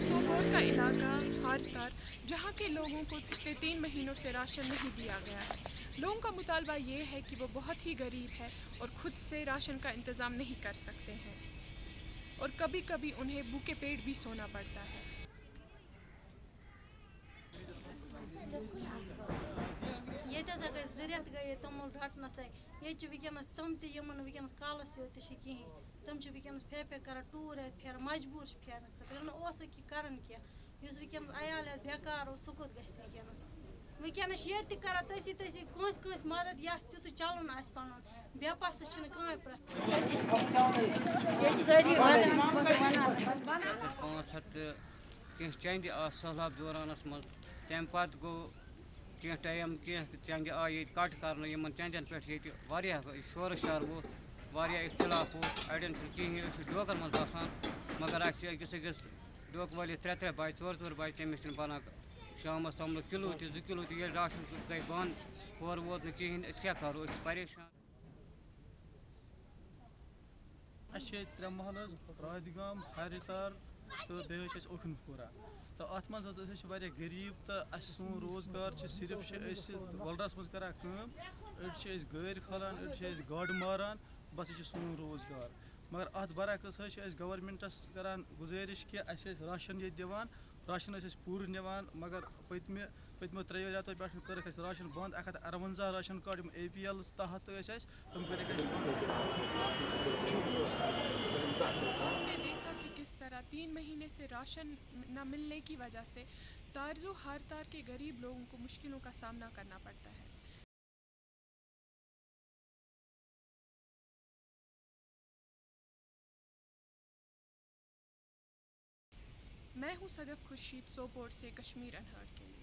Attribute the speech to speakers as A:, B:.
A: سوپور کا علاقہ ہار تار جہاں کے لوگوں کو پچھلے تین مہینوں سے راشن نہیں دیا گیا۔ ہے لوگوں کا مطالبہ یہ ہے کہ وہ بہت ہی غریب ہے اور خود سے راشن کا انتظام نہیں کر سکتے ہیں۔ اور کبھی کبھی انہیں بھوکے پیٹ بھی سونا پڑتا ہے۔
B: گٔے زٕ رٮ۪تھ ییٚتہِ توٚمُل رَٹنَسٕے ییٚتہِ چھِ وٕنکٮ۪نَس تِم تہِ یِمَن وٕنکٮ۪نَس کالَس یوت تہِ چھِ کِہیٖنۍ۔ تِم چھِ وٕنکٮ۪نَس پھے پھے کَران ٹوٗر اَتہِ پھیران مجبوٗر چھِ پھیرنہٕ خٲطرٕ۔ ییٚلہِ نہٕ اوسُکھ یہِ کَران کینٛہہ۔ یُس وٕنکٮ۪نَس عیال آسہِ بٮ۪کار اوس سُہ کوٚت گژھِ وٕنکٮ۪نَس وٕنکٮ۪نَس چھِ ییٚتہِ تہِ کَران تٔسی تٔسی کٲنٛسہِ کٲنٛسہِ مَدد یَس تیُتھُے چَلُن آسہِ پَنُن۔ بٮ۪پاسہٕ چھِنہٕ کٕہۭنۍ پرٛژھان
C: پانٛژھ ہَتھ تہٕ کینٛہہ چَندِ آسہٕ سہلاب دورانَس منٛز۔ تَمہِ پَتہٕ گوٚو کینٛہہ ٹایم کینٛہہ چَندِ آے ییٚتہِ کَٹ کَرنہٕ، یِمَن چَندٮ۪ن پٮ۪ٹھ ییٚتہِ واریاہ شورٕ شار ووٚتھ واریاہ اختلاف ووٚتھ اَڑٮ۪ن چھِنہٕ کِہیٖنۍ، أسۍ چھِ ڈوکَن منٛز بَسان، مگر اَسہِ چھِ أکِس أکِس ڈوکہٕ وٲلِس ترٛےٚ ترٛےٚ بَچہِ ژور ژور بَچہِ تٔمِس چھِنہٕ بَنان شامَس توٚملہٕ کِلوٗ تہِ، زٕ کِلوٗ تہِ، ییٚلہِ راشَن گٔے بنٛد، ہورٕ ووت نہٕ کِہیٖنۍ، أسۍ کیٛاہ کَرو، أسۍ چھِ پریشان۔
D: اَسہِ چھِ ییٚتہِ ترٛےٚ محلہٕ حظ، راتھ گام ہارِتار تہٕ بیٚیہِ حظ چھِ اَسہِ اوکھن پوٗرہ تہٕ اَتھ منٛز حظ أسۍ حظ چھِ واریاہ غریٖب تہٕ اَسہِ سون روزگار چھِ صرف چھِ أسۍ وَلرَس منٛز کَران کٲم، أڑۍ چھِ أسۍ گٲرۍ کھالان، أڑۍ چھِ أسۍ گاڈٕ ماران، بَس یہِ چھِ سون روزگار۔ مگر اَتھ بَرعکس حظ چھِ أسۍ گورمٮ۪نٛٹَس کَران گُزٲرِش کہِ اَسہِ ٲسۍ راشَن ییٚتہِ دِوان، راشَن ٲسۍ أسۍ پوٗرٕ نِوان، مگر پٔتمہِ پٔتمیو ترٛیٚیو رٮ۪تو پٮ۪ٹھ کٔرٕکھ اَسہِ راشَن بنٛد، اَکھ ہَتھ اَروَنزاہ راشَن کارڈ یِم اے پی ایل تحت ٲسۍ اَسہِ، تِم کٔرِکھ اَسہِ بنٛد۔
A: تین مہینے سے راشن نہ ملنے کی وجہ سے تارزو ہار تار کے غریب لوگوں کو مشکلوں کا سامنا کرنا پڑتا ہے۔ میں ہوں صدف خورشید سوپور سے کشمیر انہار کے لیے۔